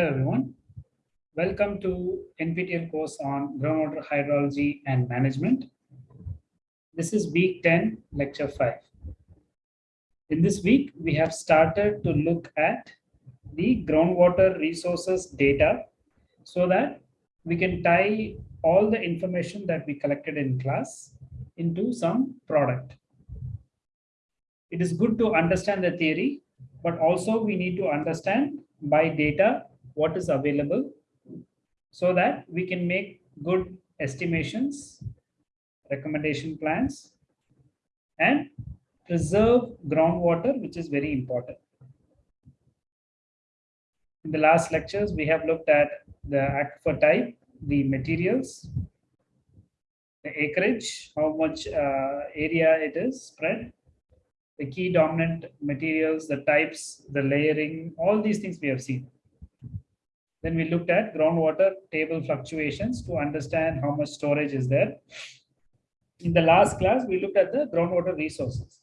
Hello everyone. Welcome to NPTEL course on groundwater hydrology and management. This is week 10, lecture 5. In this week, we have started to look at the groundwater resources data so that we can tie all the information that we collected in class into some product. It is good to understand the theory, but also we need to understand by data what is available so that we can make good estimations, recommendation plans, and preserve groundwater, which is very important. In the last lectures, we have looked at the aquifer type, the materials, the acreage, how much uh, area it is spread, the key dominant materials, the types, the layering, all these things we have seen. Then we looked at groundwater table fluctuations to understand how much storage is there. In the last class, we looked at the groundwater resources.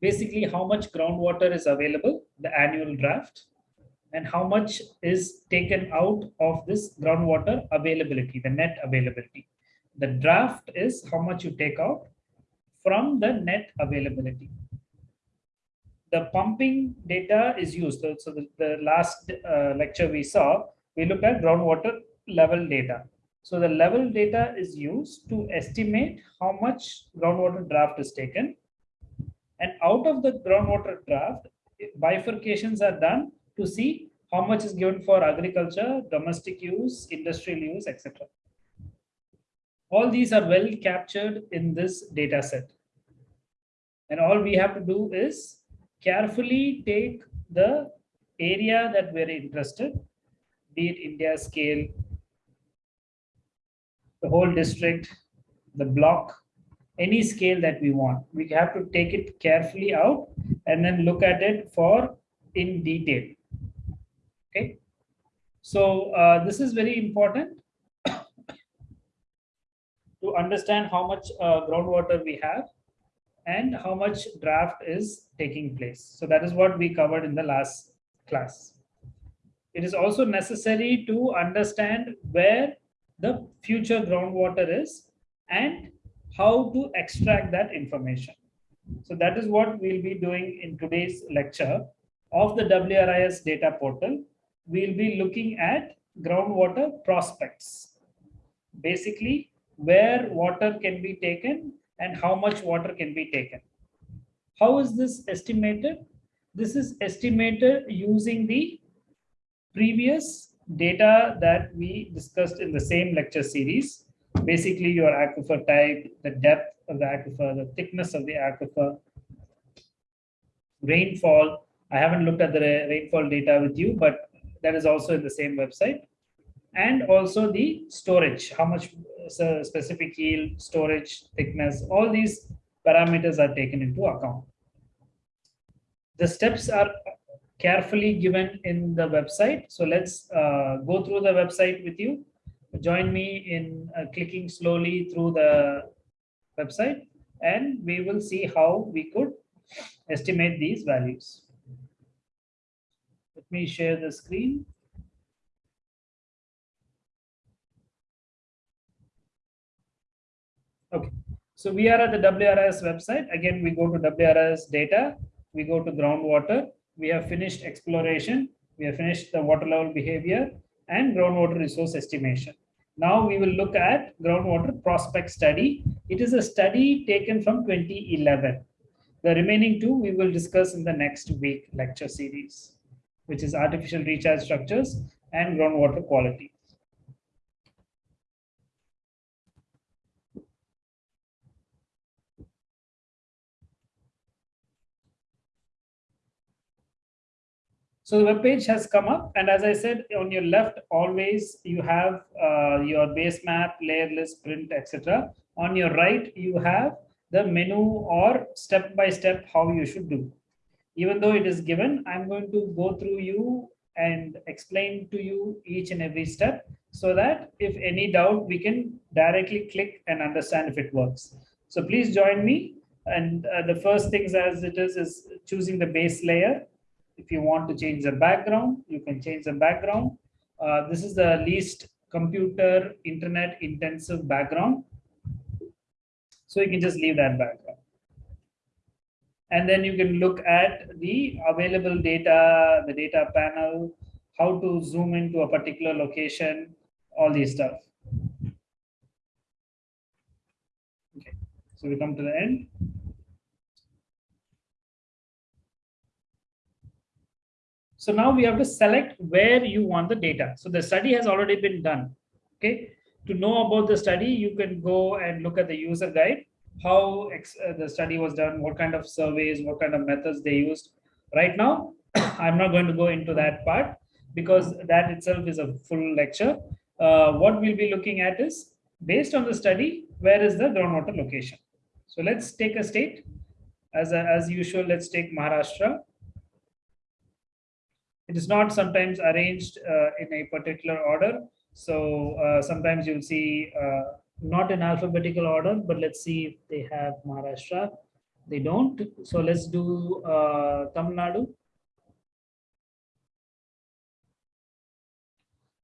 Basically, how much groundwater is available, the annual draft, and how much is taken out of this groundwater availability, the net availability. The draft is how much you take out from the net availability the pumping data is used. So, so the, the last uh, lecture we saw, we looked at groundwater level data. So the level data is used to estimate how much groundwater draft is taken. And out of the groundwater draft, bifurcations are done to see how much is given for agriculture, domestic use, industrial use, etc. All these are well captured in this data set. And all we have to do is carefully take the area that we're interested, be it India scale, the whole district, the block, any scale that we want. We have to take it carefully out and then look at it for in detail. Okay. So uh, this is very important to understand how much uh, groundwater we have and how much draft is taking place. So that is what we covered in the last class. It is also necessary to understand where the future groundwater is and how to extract that information. So that is what we'll be doing in today's lecture of the WRIS data portal. We'll be looking at groundwater prospects. Basically, where water can be taken and how much water can be taken. How is this estimated? This is estimated using the previous data that we discussed in the same lecture series. Basically, your aquifer type, the depth of the aquifer, the thickness of the aquifer, rainfall. I haven't looked at the rainfall data with you, but that is also in the same website. And also the storage, how much uh, specific yield, storage, thickness, all these parameters are taken into account. The steps are carefully given in the website. So let's uh, go through the website with you. Join me in uh, clicking slowly through the website and we will see how we could estimate these values. Let me share the screen. Okay, so we are at the WRIS website. Again, we go to WRIS data, we go to groundwater, we have finished exploration, we have finished the water level behavior and groundwater resource estimation. Now we will look at groundwater prospect study. It is a study taken from 2011. The remaining two we will discuss in the next week lecture series, which is artificial recharge structures and groundwater quality. So the web page has come up, and as I said, on your left, always you have uh, your base map, layer list, print, etc. On your right, you have the menu or step by step how you should do. Even though it is given, I'm going to go through you and explain to you each and every step so that if any doubt, we can directly click and understand if it works. So please join me. And uh, the first things as it is, is choosing the base layer If you want to change the background, you can change the background. Uh, this is the least computer internet intensive background. So you can just leave that background. And then you can look at the available data, the data panel, how to zoom into a particular location, all these stuff. Okay, so we come to the end. So now we have to select where you want the data. So the study has already been done. Okay. To know about the study, you can go and look at the user guide, how uh, the study was done, what kind of surveys, what kind of methods they used. Right now, I'm not going to go into that part because that itself is a full lecture. Uh, what we'll be looking at is based on the study, where is the groundwater location? So let's take a state. As, a, as usual, let's take Maharashtra. It is not sometimes arranged uh, in a particular order. So uh, sometimes you'll see uh, not in alphabetical order, but let's see if they have Maharashtra. They don't. So let's do uh, Tamil Nadu.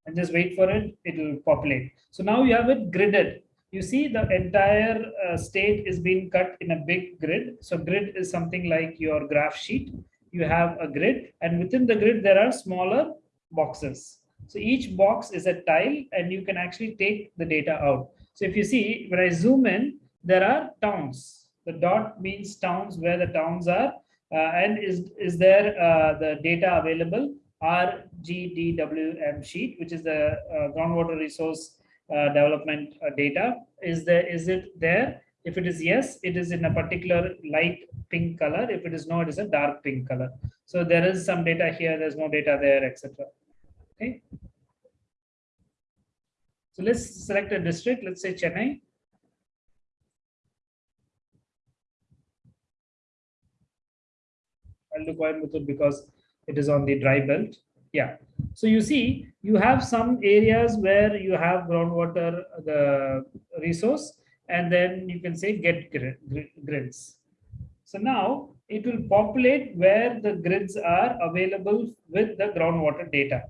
And just wait for it, it will populate. So now you have it gridded. You see the entire uh, state is being cut in a big grid. So grid is something like your graph sheet you have a grid and within the grid there are smaller boxes. So each box is a tile and you can actually take the data out. So if you see when i zoom in there are towns. The dot means towns where the towns are uh, and is is there uh, the data available? Rgdwm sheet which is the uh, groundwater resource uh, development uh, data. Is there is it there if it is yes, it is in a particular light pink color. If it is no, it is a dark pink color. So there is some data here, there's no data there, etc. Okay. So let's select a district, let's say Chennai. I'll do Coimbatore because it is on the dry belt. Yeah. So you see, you have some areas where you have groundwater, uh, the resource, and then you can say get grids. So now it will populate where the grids are available with the groundwater data.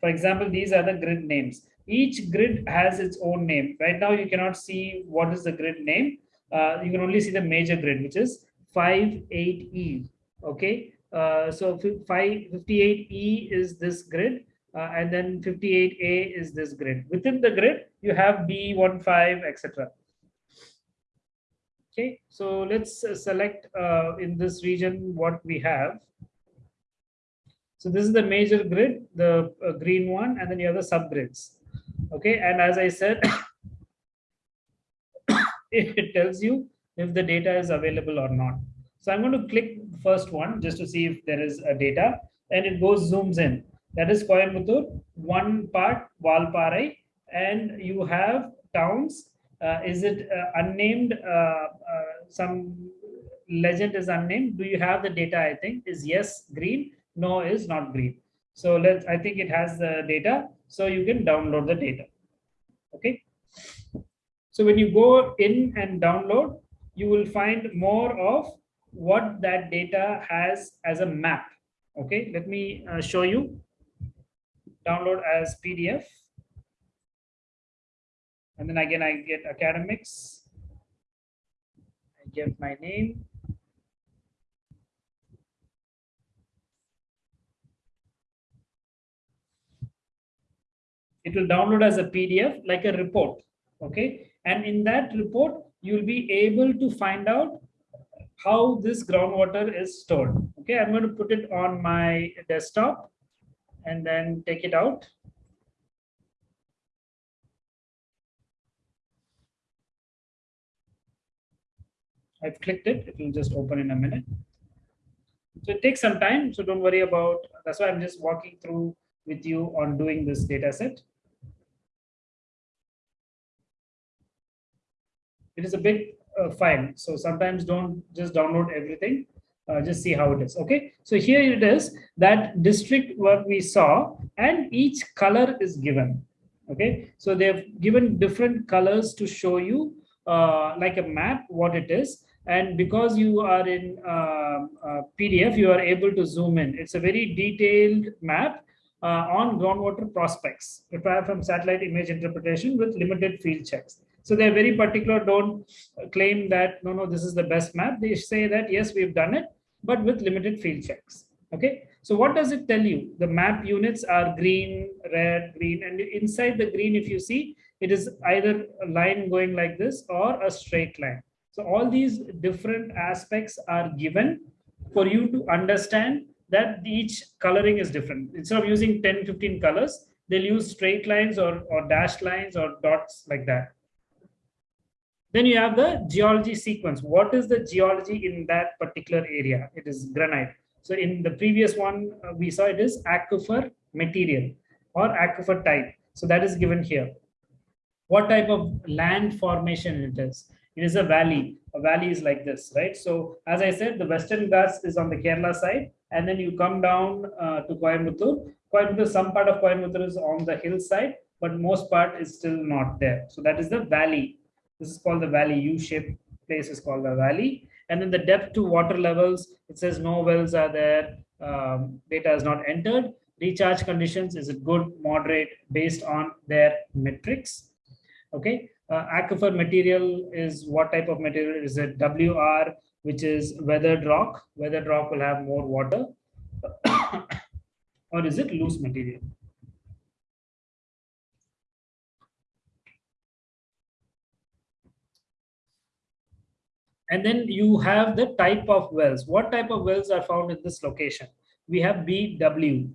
For example, these are the grid names. Each grid has its own name. Right now, you cannot see what is the grid name. Uh, you can only see the major grid, which is 58E. Okay, uh, so 58E is this grid, uh, and then 58A is this grid. Within the grid, you have B15, etc. Okay, so let's uh, select uh, in this region what we have. So this is the major grid, the uh, green one, and then you have the subgrids. Okay, and as I said, it tells you if the data is available or not. So I'm going to click first one just to see if there is a data, and it goes zooms in. That is Coimbatore, one part Valparai, and you have towns is it uh, unnamed? Uh, some legend is unnamed. Do you have the data? I think is yes, green. No is not green. So let's. I think it has the data. So you can download the data. Okay. So when you go in and download, you will find more of what that data has as a map. Okay, let me uh, show you. Download as PDF and then again I get academics. I give my name. It will download as a PDF like a report. Okay. And in that report, you'll be able to find out how this groundwater is stored. Okay. I'm going to put it on my desktop and then take it out. I've clicked it. It will just open in a minute. So it takes some time. So don't worry about, that's why I'm just walking through with you on doing this data set. It is a big uh, file. So sometimes don't just download everything. Uh, just see how it is. Okay. So here it is that district what we saw and each color is given. Okay. So they've given different colors to show you uh, like a map what it is And because you are in uh, PDF, you are able to zoom in. It's a very detailed map uh, on groundwater prospects prepared from satellite image interpretation with limited field checks. So they're very particular, don't claim that, no, no, this is the best map. They say that, yes, we've done it, but with limited field checks. Okay, so what does it tell you? The map units are green, red, green, and inside the green, if you see, it is either a line going like this or a straight line. So all these different aspects are given for you to understand that each coloring is different. Instead of using 10, 15 colors, they'll use straight lines or, or dashed lines or dots like that. Then you have the geology sequence. What is the geology in that particular area? It is granite. So in the previous one, uh, we saw it is aquifer material or aquifer type. So that is given here. What type of land formation it is? It is a valley. A valley is like this, right? So as I said, the Western Ghats is on the Kerala side, and then you come down uh, to Coimbatore. Coimbatore, some part of Coimbatore is on the hillside, but most part is still not there. So that is the valley this is called the valley. U-shaped place is called the valley. And then the depth to water levels, it says no wells are there. Um, data is not entered. Recharge conditions is it good, moderate, based on their metrics. Okay. Uh, aquifer material is what type of material? Is it WR, which is weathered rock? Weathered rock will have more water. or is it loose material? And then you have the type of wells. What type of wells are found in this location? We have BW.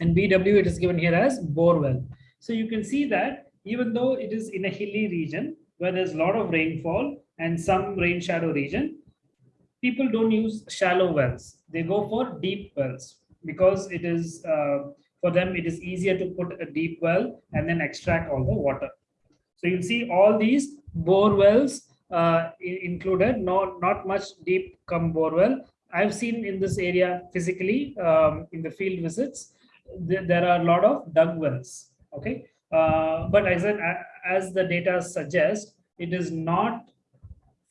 And BW, it is given here as bore well. So you can see that even though it is in a hilly region where there's a lot of rainfall and some rain shadow region, people don't use shallow wells. They go for deep wells because it is, uh, for them, it is easier to put a deep well and then extract all the water. So you'll see all these bore wells uh, included, not, not much deep come borewell. I've seen in this area physically um, in the field visits, th there are a lot of dug wells. Okay, but as, as the data suggests, it is not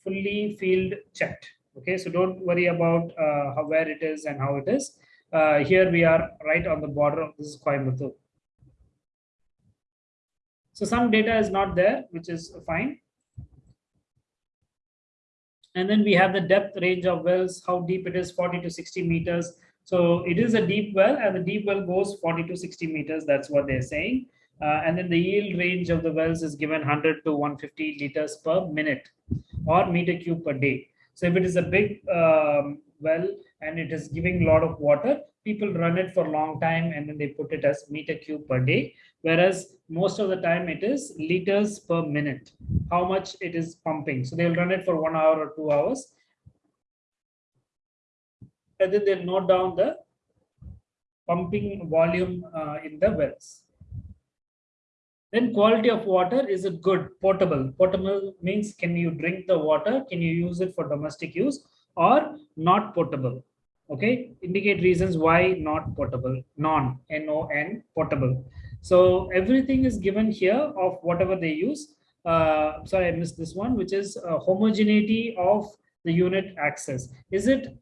fully field checked. Okay, so don't worry about uh, how, where it is and how it is. Uh, here we are right on the border of this is Coimbatore. So some data is not there, which is fine. And then we have the depth range of wells, how deep it is, 40 to 60 meters. So it is a deep well and the deep well goes 40 to 60 meters. That's what they're saying. Uh, and then the yield range of the wells is given 100 to 150 liters per minute or meter cube per day. So if it is a big um, well and it is giving a lot of water, people run it for a long time and then they put it as meter cube per day whereas most of the time it is liters per minute, how much it is pumping. So they'll run it for one hour or two hours. And then they'll note down the pumping volume uh, in the wells. Then quality of water, is it good, portable? Potable means can you drink the water? Can you use it for domestic use or not portable? Okay, indicate reasons why not portable, non, N-O-N, portable. So everything is given here of whatever they use. Uh, sorry, I missed this one, which is uh, homogeneity of the unit access. Is it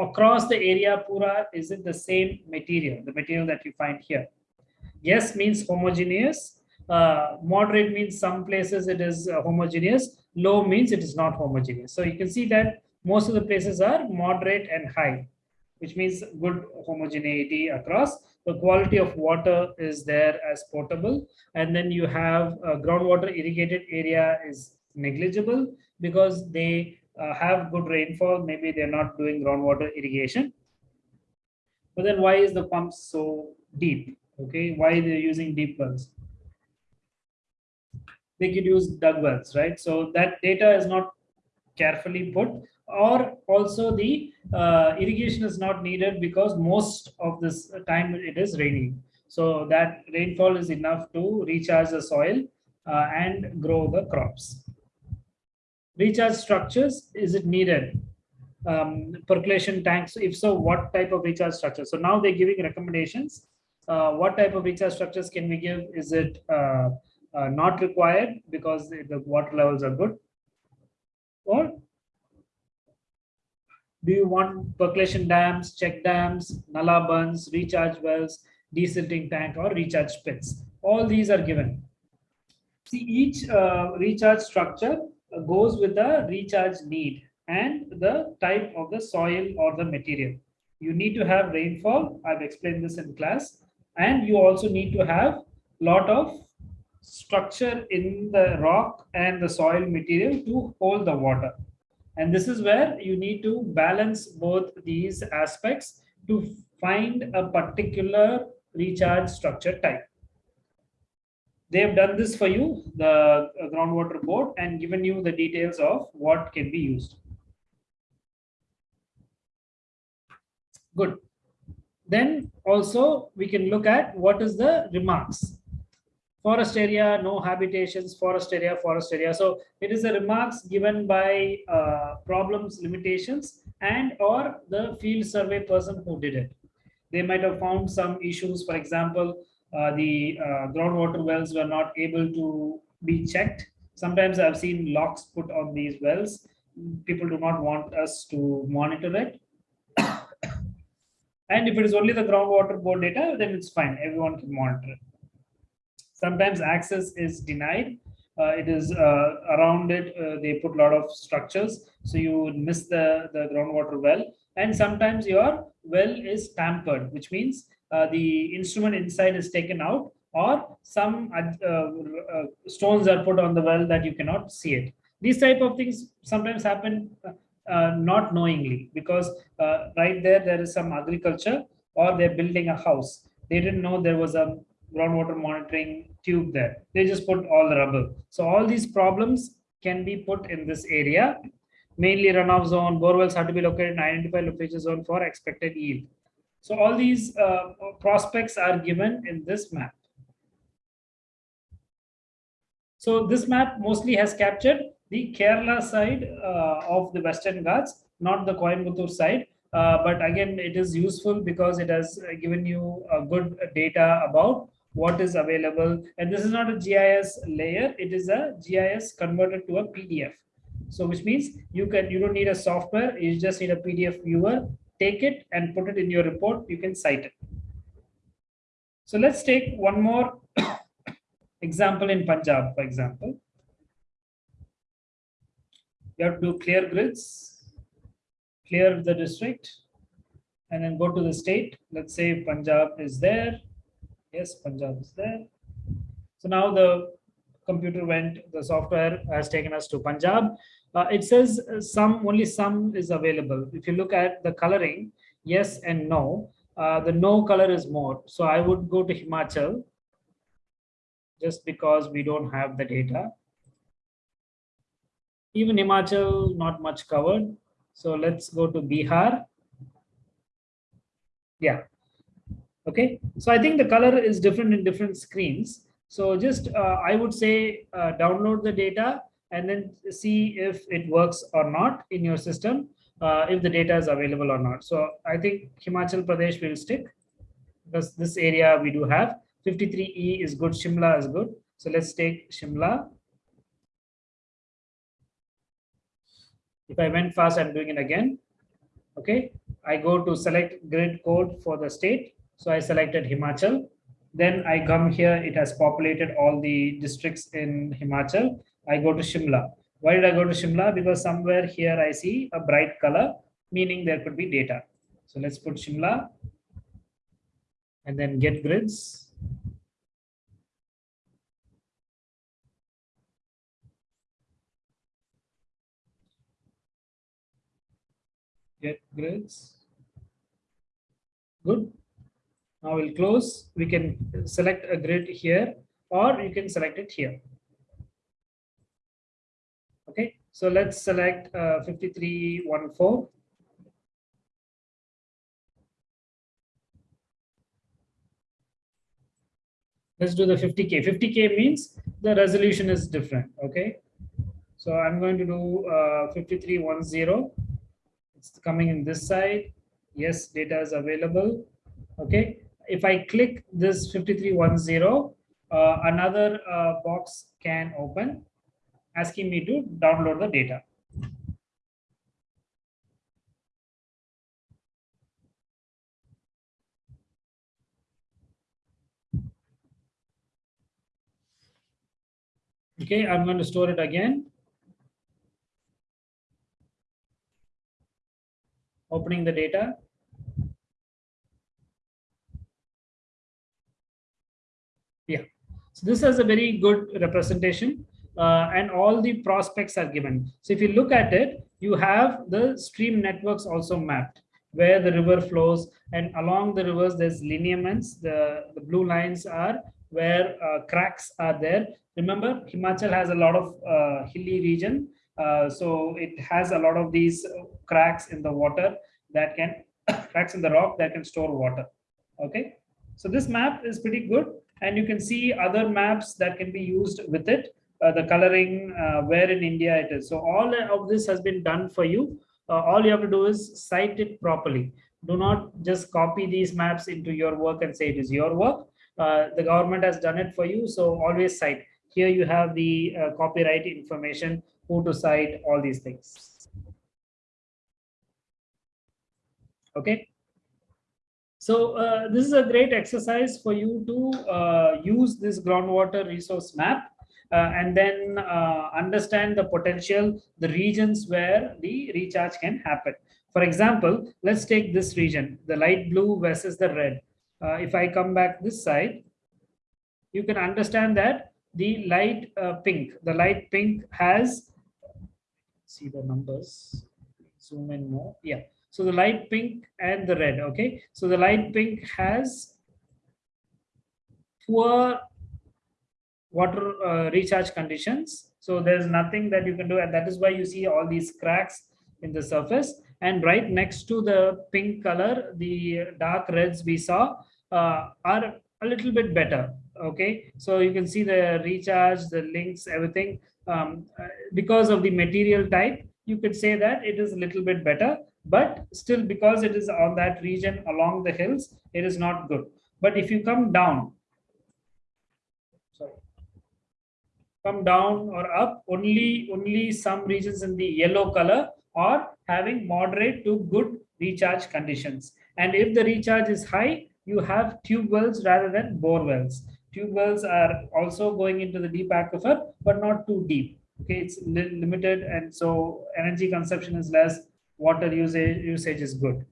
across the area pura, is it the same material, the material that you find here? Yes means homogeneous. Uh, moderate means some places it is uh, homogeneous. Low means it is not homogeneous. So you can see that most of the places are moderate and high, which means good homogeneity across the quality of water is there as potable and then you have groundwater irrigated area is negligible because they uh, have good rainfall maybe they're not doing groundwater irrigation but then why is the pump so deep okay why they're using deep wells they could use dug wells right so that data is not carefully put or also the uh, irrigation is not needed because most of this time it is raining. So that rainfall is enough to recharge the soil uh, and grow the crops. Recharge structures, is it needed? Um, percolation tanks, if so, what type of recharge structure? So now they're giving recommendations. Uh, what type of recharge structures can we give? Is it uh, uh, not required because the water levels are good? or do you want percolation dams, check dams, nala bunds, recharge wells, desilting tank or recharge pits? All these are given. See, each uh, recharge structure goes with the recharge need and the type of the soil or the material. You need to have rainfall. I've explained this in class. And you also need to have lot of structure in the rock and the soil material to hold the water. And this is where you need to balance both these aspects to find a particular recharge structure type. They have done this for you, the uh, groundwater board, and given you the details of what can be used. Good. Then also we can look at what is the remarks forest area, no habitations, forest area, forest area. So it is the remarks given by uh, problems, limitations, and or the field survey person who did it. They might have found some issues. For example, uh, the uh, groundwater wells were not able to be checked. Sometimes I've seen locks put on these wells. People do not want us to monitor it. And if it is only the groundwater board data, then it's fine. Everyone can monitor it. Sometimes access is denied. Uh, it is uh, around it, uh, they put a lot of structures. So you would miss the, the groundwater well. And sometimes your well is tampered, which means uh, the instrument inside is taken out or some uh, uh, stones are put on the well that you cannot see it. These type of things sometimes happen not knowingly because right there, there is some agriculture or they're building a house. They didn't know there was a groundwater monitoring tube there. They just put all the rubble. So all these problems can be put in this area. Mainly runoff zone, borewells have to be located in identified location zone for expected yield. So all these uh, prospects are given in this map. So this map mostly has captured the Kerala side uh, of the Western Ghats, not the Coimbatore side. Uh, but again, it is useful because it has given you a good data about what is available. And this is not a GIS layer, it is a GIS converted to a PDF. So which means you can you don't need a software, you just need a PDF viewer, take it and put it in your report, you can cite it. So let's take one more example in Punjab, for example. You have to clear grids, clear the district, and then go to the state. Let's say Punjab is there. Yes, Punjab is there. So now the computer went, the software has taken us to Punjab. Uh, it says some, only some is available. If you look at the coloring, yes and no, uh, the no color is more. So I would go to Himachal just because we don't have the data. Even Himachal, not much covered. So let's go to Bihar. Yeah, Okay, so I think the color is different in different screens. So just uh, I would say uh, download the data and then see if it works or not in your system, uh, if the data is available or not. So I think Himachal Pradesh will stick because this area we do have 53E is good, Shimla is good. So let's take Shimla. If I went fast, I'm doing it again. Okay, I go to select grid code for the state so I selected Himachal. Then I come here, it has populated all the districts in Himachal. I go to Shimla. Why did I go to Shimla? Because somewhere here I see a bright color, meaning there could be data. So let's put Shimla and then get grids. Get grids. Good. Now we'll close. We can select a grid here or you can select it here. Okay, so let's select uh, 5314. Let's do the 50K. 50K means the resolution is different. Okay, so I'm going to do uh, 5310 coming in this side. Yes data is available. Okay. If i click this 5310 uh, another uh, box can open asking me to download the data. Okay i'm going to store it again. Opening the data. Yeah, so this has a very good representation uh, and all the prospects are given. So if you look at it, you have the stream networks also mapped where the river flows and along the rivers there's lineaments. The, the blue lines are where uh, cracks are there. Remember, Himachal has a lot of uh, hilly region. Uh, so it has a lot of these cracks in the water that can, cracks in the rock that can store water. Okay. So this map is pretty good and you can see other maps that can be used with it uh, the coloring, uh, where in India it is. So all of this has been done for you. Uh, all you have to do is cite it properly. Do not just copy these maps into your work and say it is your work. Uh, the government has done it for you. So always cite. Here you have the uh, copyright information, who to cite, all these things. Okay. So uh, this is a great exercise for you to use this groundwater resource map uh, and then uh, understand the potential, the regions where the recharge can happen. For example, let's take this region, the light blue versus the red. Uh, if I come back this side, you can understand that the light pink, the light pink has, see the numbers, zoom in more, yeah. So the light pink and the red, okay? So the light pink has poor water uh, recharge conditions. So there's nothing that you can do. And that is why you see all these cracks in the surface. And right next to the pink color, the dark reds we saw uh, are a little bit better. Okay, so you can see the recharge, the links, everything. Um, uh, because of the material type, you could say that it is a little bit better, but still because it is on that region along the hills, it is not good. But if you come down, sorry, come down or up only only some regions in the yellow color are having moderate to good recharge conditions and if the recharge is high you have tube wells rather than bore wells tube wells are also going into the deep aquifer but not too deep okay it's li limited and so energy consumption is less water usage usage is good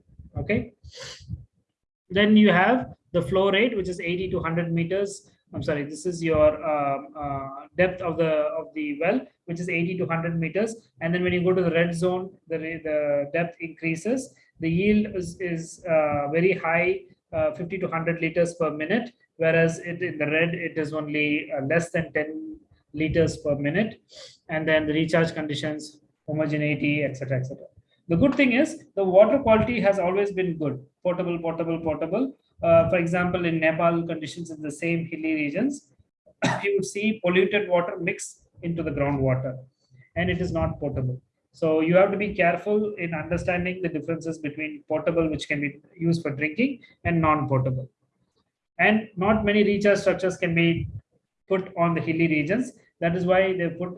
okay then you have the flow rate which is 80 to 100 meters I'm sorry, this is your uh, uh, depth of the of the well, which is 80 to 100 meters. And then when you go to the red zone, the, the depth increases. The yield is, is uh, very high, uh, 50 to 100 liters per minute, whereas it, in the red, it is only uh, less than 10 liters per minute. And then the recharge conditions, homogeneity, etc., etc. The good thing is the water quality has always been good, potable, potable, potable uh, for example, in Nepal conditions in the same hilly regions, you would see polluted water mixed into the groundwater and it is not potable. So you have to be careful in understanding the differences between potable, which can be used for drinking, and non-potable. And not many recharge structures can be put on the hilly regions. That is why they put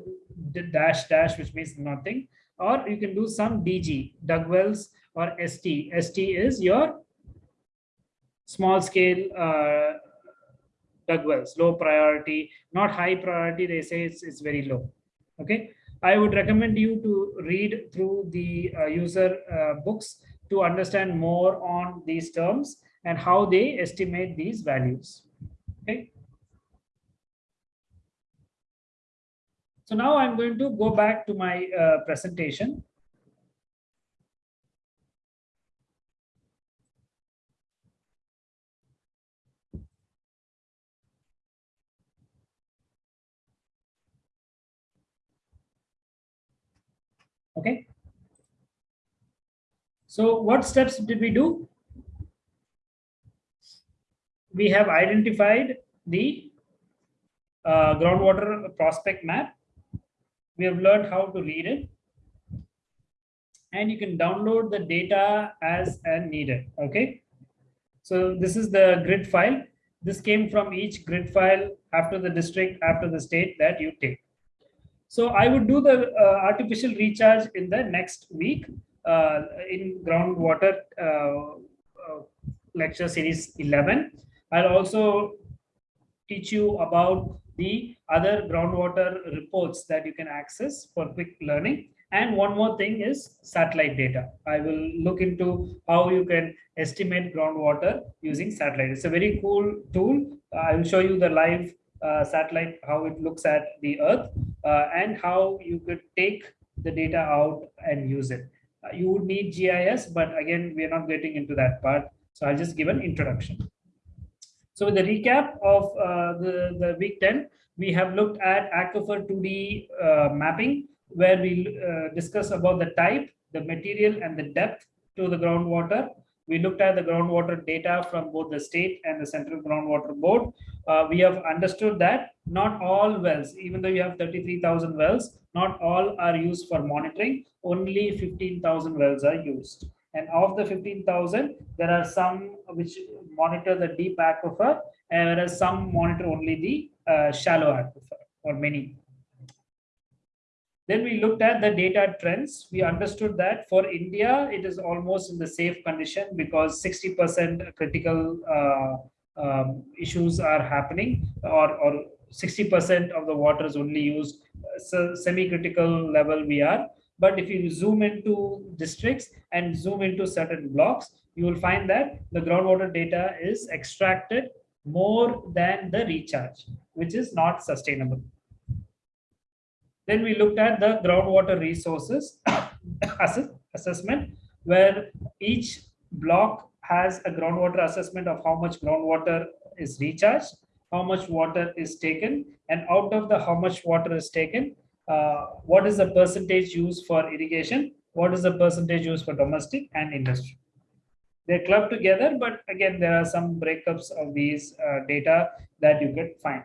dash dash, which means nothing. Or you can do some DG, dug wells or ST. ST is your small scale uh, dug wells, low priority, not high priority. They say it's, it's very low. Okay. I would recommend you to read through the uh, user uh, books to understand more on these terms and how they estimate these values. Okay. So now I'm going to go back to my uh, presentation. Okay. So what steps did we do? We have identified the uh, groundwater prospect map. We have learned how to read it. And you can download the data as and needed. Okay. So this is the grid file. This came from each grid file after the district, after the state that you take. So I would do the uh, artificial recharge in the next week uh, in groundwater uh, uh lecture series 11. I'll also teach you about the other groundwater reports that you can access for quick learning. And one more thing is satellite data. I will look into how you can estimate groundwater using satellite. It's a very cool tool. I will show you the live satellite, how it looks at the earth uh, and how you could take the data out and use it. Uh, you would need GIS, but again, we are not getting into that part. So I'll just give an introduction. So with the recap of uh, the, the week 10, we have looked at Aquifer 2D uh, mapping, where we uh, discuss about the type, the material, and the depth to the groundwater. We looked at the groundwater data from both the state and the central groundwater board. Uh, we have understood that not all wells, even though you have 33,000 wells, not all are used for monitoring. Only 15,000 wells are used. And of the 15,000, there are some which monitor the deep aquifer, and whereas some monitor only the uh, shallow aquifer, or many. Then we looked at the data trends. We understood that for India, it is almost in the safe condition because 60% critical uh, um, issues are happening or, or 60% of the water is only used so semi-critical level we are but if you zoom into districts and zoom into certain blocks you will find that the groundwater data is extracted more than the recharge which is not sustainable then we looked at the groundwater resources assessment where each block has a groundwater assessment of how much groundwater is recharged how much water is taken and out of the how much water is taken uh, what is the percentage used for irrigation what is the percentage used for domestic and industry. They're clubbed together but again there are some breakups of these uh, data that you could find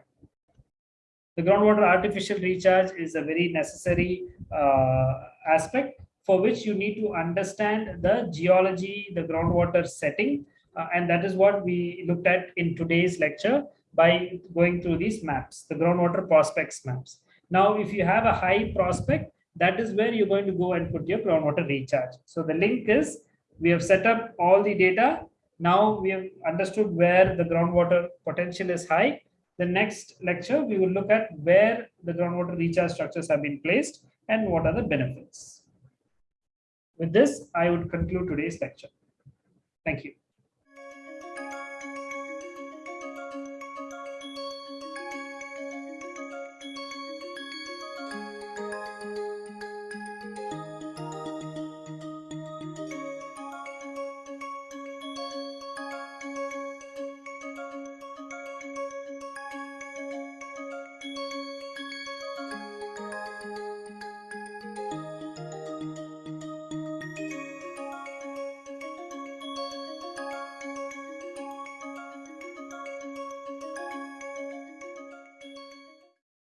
the groundwater artificial recharge is a very necessary uh, aspect for which you need to understand the geology the groundwater setting uh, and that is what we looked at in today's lecture by going through these maps, the groundwater prospects maps. Now, if you have a high prospect, that is where you're going to go and put your groundwater recharge. So the link is, we have set up all the data. Now we have understood where the groundwater potential is high. The next lecture, we will look at where the groundwater recharge structures have been placed and what are the benefits. With this, I would conclude today's lecture. Thank you.